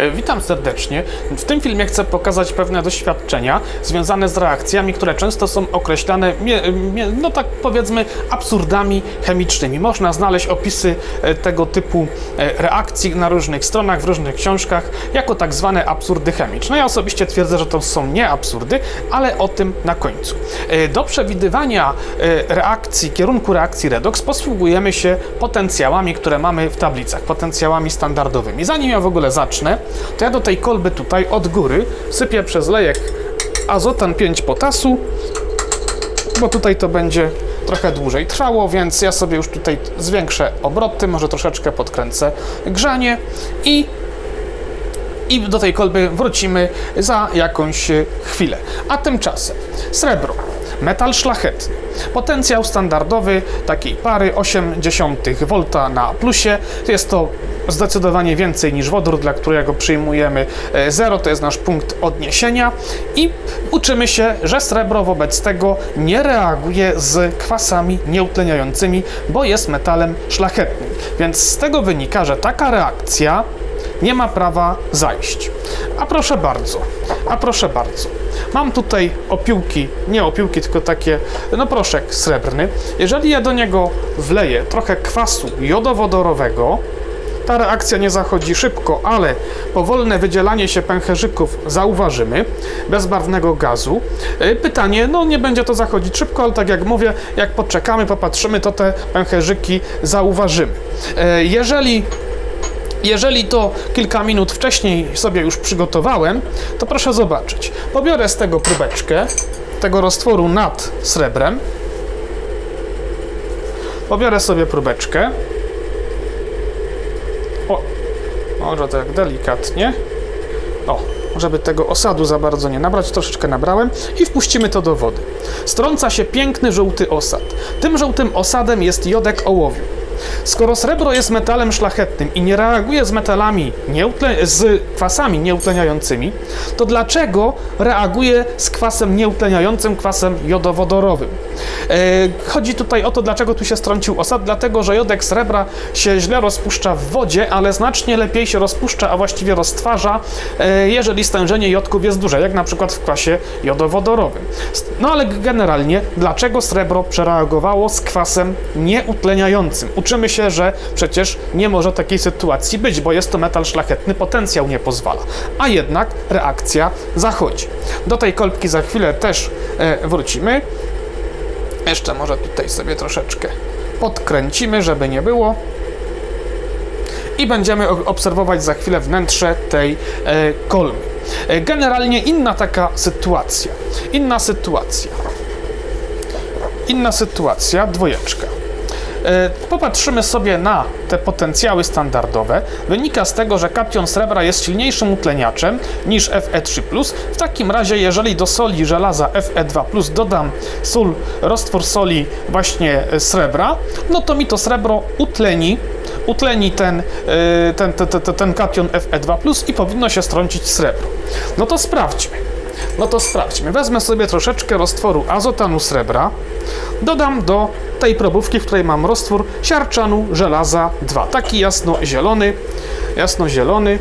E, Witam serdecznie. W tym filmie chcę pokazać pewne doświadczenia związane z reakcjami, które często są określane, no tak powiedzmy, absurdami chemicznymi. Można znaleźć opisy e, tego typu e, reakcji na różnych stronach, w różnych książkach, jako tak zwane absurdy chemiczne. Ja osobiście twierdzę, że to są nie absurdy, ale o tym na końcu. Do przewidywania reakcji, kierunku reakcji redox posługujemy się potencjałami, które mamy w tablicach, potencjałami standardowymi. Zanim ja w ogóle zacznę, to ja do tej kolby tutaj od góry sypię przez lejek azotan 5 potasu, bo tutaj to będzie trochę dłużej trwało, więc ja sobie już tutaj zwiększę obroty, może troszeczkę podkręcę grzanie i i do tej kolby wrócimy za jakąś chwilę. A tymczasem srebro, metal szlachetny, potencjał standardowy takiej pary 0,8 V na plusie. Jest to zdecydowanie więcej niż wodór, dla którego przyjmujemy 0, to jest nasz punkt odniesienia i uczymy się, że srebro wobec tego nie reaguje z kwasami nieutleniającymi, bo jest metalem szlachetnym. Więc z tego wynika, że taka reakcja nie ma prawa zajść. A proszę bardzo, a proszę bardzo. Mam tutaj opiłki, nie opiłki, tylko takie, no proszek srebrny. Jeżeli ja do niego wleję trochę kwasu jodowodorowego, ta reakcja nie zachodzi szybko, ale powolne wydzielanie się pęcherzyków zauważymy, bezbarwnego gazu. Y, Pytanie, no nie będzie to zachodzić szybko, ale tak jak mówię, jak poczekamy, popatrzymy, to te pęcherzyki zauważymy. Y, Jeżeli jeżeli to kilka minut wcześniej sobie już przygotowałem, to proszę zobaczyć. Pobiorę z tego próbeczkę, tego roztworu nad srebrem. Pobiorę sobie próbeczkę. O, może tak delikatnie. O, żeby tego osadu za bardzo nie nabrać, troszeczkę nabrałem i wpuścimy to do wody. Strąca się piękny żółty osad. Tym żółtym osadem jest jodek ołowiu. Skoro srebro jest metalem szlachetnym i nie reaguje z metalami, z kwasami nieutleniającymi, to dlaczego reaguje z kwasem nieutleniającym, kwasem jodowodorowym? E, chodzi tutaj o to, dlaczego tu się strącił osad, dlatego że jodek srebra się źle rozpuszcza w wodzie, ale znacznie lepiej się rozpuszcza, a właściwie roztwarza, e, jeżeli stężenie jodków jest duże, jak na przykład w kwasie jodowodorowym. No ale generalnie, dlaczego srebro przereagowało z kwasem nieutleniającym? Uczymy się, że przecież nie może takiej sytuacji być, bo jest to metal szlachetny, potencjał nie pozwala. A jednak reakcja zachodzi. Do tej kolbki za chwilę też e, wrócimy. Jeszcze może tutaj sobie troszeczkę podkręcimy, żeby nie było. I będziemy obserwować za chwilę wnętrze tej e, kolby. E, generalnie inna taka sytuacja. Inna sytuacja. Inna sytuacja, dwojeczka. E, Popatrzymy sobie na te potencjały standardowe. Wynika z tego, że kation srebra jest silniejszym utleniaczem niż Fe3+. W takim razie, jeżeli do soli żelaza Fe2+, dodam sól, roztwór soli właśnie e, srebra, no to mi to srebro utleni utleni ten, e, ten, ten, ten, ten kation Fe2+, i powinno się strącić srebro. No to sprawdźmy. No to sprawdźmy. Wezmę sobie troszeczkę roztworu azotanu srebra, dodam do tej probówki, w której mam roztwór siarczanu żelaza 2. Taki jasno-zielony, jasno-zielony.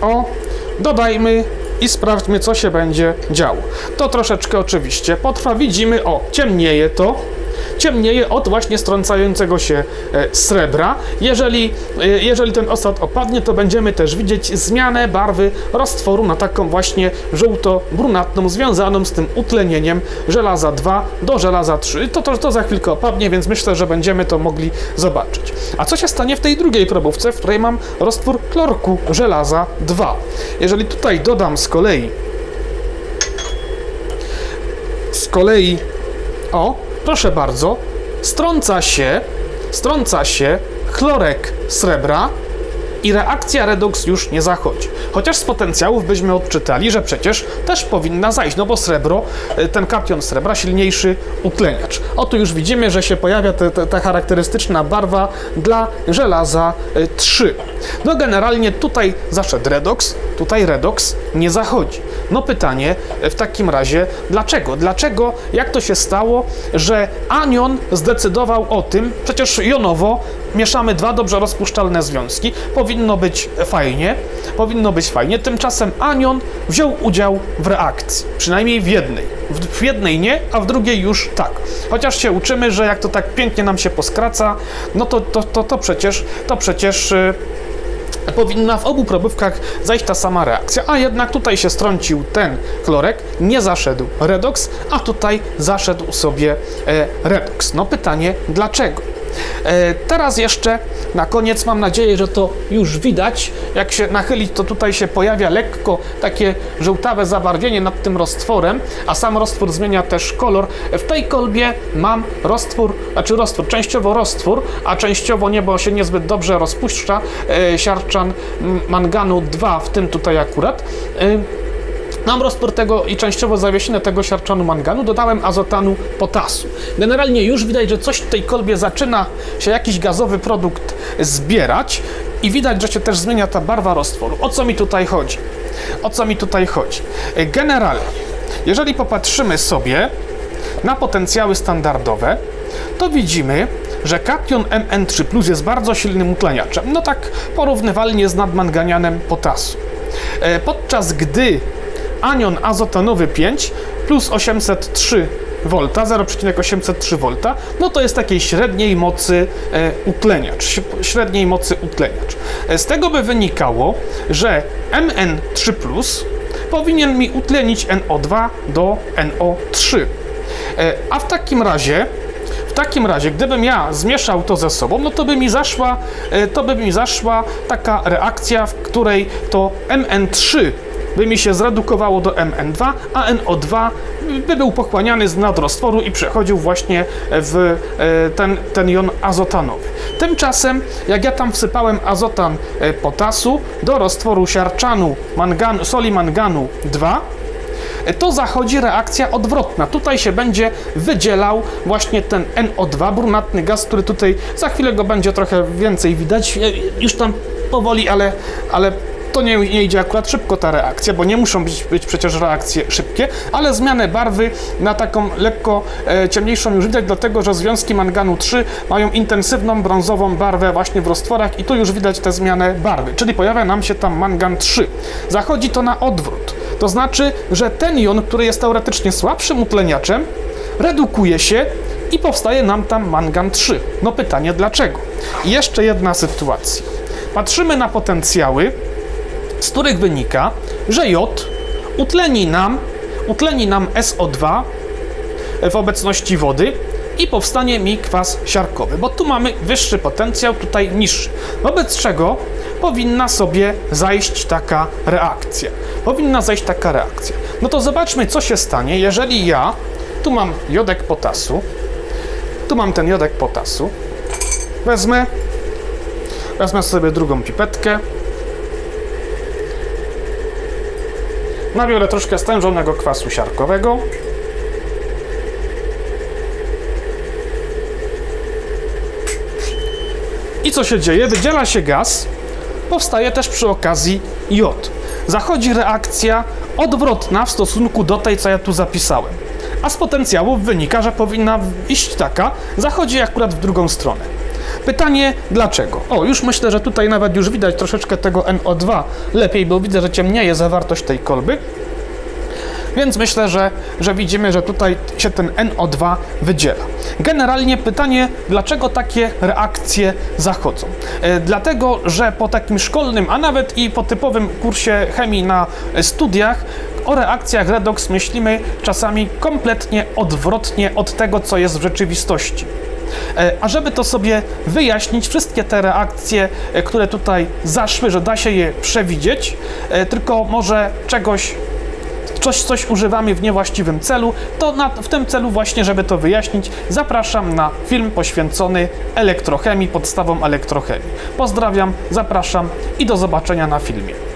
O, dodajmy i sprawdźmy, co się będzie działo. To troszeczkę oczywiście potrwa. Widzimy, o, ciemnieje to. Ciemnieje od właśnie strącającego się e, srebra. Jeżeli, e, jeżeli ten osad opadnie, to będziemy też widzieć zmianę barwy roztworu na taką właśnie żółto-brunatną, związaną z tym utlenieniem żelaza 2 do żelaza 3. To, to, to za chwilkę opadnie, więc myślę, że będziemy to mogli zobaczyć. A co się stanie w tej drugiej probówce, w której mam roztwór klorku żelaza 2? Jeżeli tutaj dodam z kolei z kolei o, proszę bardzo, strąca się, strąca się chlorek srebra i reakcja redoks już nie zachodzi. Chociaż z potencjałów byśmy odczytali, że przecież też powinna zajść, no bo srebro, y, ten kation srebra, silniejszy utleniacz. Oto już widzimy, że się pojawia te- te- ta charakterystyczna barwa dla żelaza y, 3. No generalnie tutaj zaszedł redoks, tutaj redoks, nie zachodzi. No pytanie e, w takim razie, dlaczego? Dlaczego, jak to się stało, że anion zdecydował o tym, przecież jonowo mieszamy dwa dobrze rozpuszczalne związki, powinno być fajnie, powinno być fajnie, tymczasem anion wziął udział w reakcji, przynajmniej w jednej. W, jednej nie, a w drugiej już tak. Chociaż się uczymy, że jak to tak pięknie nam się poskraca, no to, to, to, to przecież, to przecież y, powinna w obu probówkach zajść ta sama reakcja, a jednak tutaj się strącił ten chlorek, nie zaszedł redoks, a tutaj zaszedł sobie e, redoks. No pytanie, dlaczego? E, teraz jeszcze na koniec mam nadzieję, że to już widać. Jak się nachylić, to tutaj się pojawia lekko takie żółtawe zabarwienie nad tym roztworem, a sam roztwór zmienia też kolor. W tej kolbie mam roztwór, znaczy roztwór, częściowo roztwór, a częściowo nie, bo się niezbyt dobrze rozpuszcza, e, siarczan manganu 2, w tym tutaj akurat. E, Mam roztwór tego i częściowo zawiesinę tego siarczanu manganu, dodałem azotanu potasu. Generalnie już widać, że coś w tej kolbie zaczyna się jakiś gazowy produkt zbierać i widać, że się też zmienia ta barwa roztworu. O co mi tutaj chodzi? O co mi tutaj chodzi? Generalnie, jeżeli popatrzymy sobie na potencjały standardowe, to widzimy, że kation Mn3 jest bardzo silnym utleniaczem. No tak porównywalnie z nadmanganianem potasu. E, Podczas gdy anion azotanowy 5 plus 803 V, 0,803 V, no to jest takiej średniej mocy e, utleniacz, średniej mocy utleniacz. E, Z tego by wynikało, że Mn3 powinien mi utlenić NO2 do NO3. E, A w takim razie w takim razie, gdybym ja zmieszał to ze sobą, no to by mi zaszła, e, to by mi zaszła taka reakcja, w której to Mn3 by mi się zredukowało do Mn2, a NO2 by był pochłaniany z nadroztworu i przechodził właśnie w e, ten, ten jon azotanowy. Tymczasem, jak ja tam wsypałem azotan e, potasu do roztworu siarczanu manganu, soli manganu 2, to zachodzi reakcja odwrotna. Tutaj się będzie wydzielał właśnie ten NO2, brunatny gaz, który tutaj za chwilę go będzie trochę więcej widać. Już tam powoli, ale, ale to nie, nie idzie akurat szybko ta reakcja, bo nie muszą być, być przecież reakcje szybkie, ale zmianę barwy na taką lekko e, ciemniejszą już widać, dlatego że związki manganu 3 mają intensywną brązową barwę właśnie w roztworach i tu już widać tę zmianę barwy, czyli pojawia nam się tam mangan 3. Zachodzi to na odwrót. To znaczy, że ten jon, który jest teoretycznie słabszym utleniaczem, redukuje się i powstaje nam tam mangan 3. No pytanie dlaczego? I jeszcze jedna sytuacja. Patrzymy na potencjały, z których wynika, że jod utleni nam, utleni nam SO2 w obecności wody i powstanie mi kwas siarkowy, bo tu mamy wyższy potencjał, tutaj niższy. Wobec czego powinna sobie zajść taka reakcja. Powinna zajść taka reakcja. No to zobaczmy, co się stanie, jeżeli ja tu mam jodek potasu, tu mam ten jodek potasu, wezmę, wezmę sobie drugą pipetkę, nabiorę troszkę stężonego kwasu siarkowego, I co się dzieje? Wydziela się gaz, powstaje też przy okazji jod. Zachodzi reakcja odwrotna w stosunku do tej, co ja tu zapisałem. A z potencjałów wynika, że powinna iść taka, zachodzi akurat w drugą stronę. Pytanie dlaczego? O, już myślę, że tutaj nawet już widać troszeczkę tego NO2 lepiej, bo widzę, że ciemnieje zawartość tej kolby. Więc myślę, że, że widzimy, że tutaj się ten NO2 wydziela. Generalnie pytanie, dlaczego takie reakcje zachodzą? E, dlatego, że po takim szkolnym, a nawet i po typowym kursie chemii na studiach, o reakcjach redox myślimy czasami kompletnie odwrotnie od tego, co jest w rzeczywistości. E, A żeby to sobie wyjaśnić, wszystkie te reakcje, e, które tutaj zaszły, że da się je przewidzieć, e, tylko może czegoś coś, coś używamy w niewłaściwym celu, to na, w tym celu właśnie, żeby to wyjaśnić, zapraszam na film poświęcony elektrochemii, podstawom elektrochemii. Pozdrawiam, zapraszam i do zobaczenia na filmie.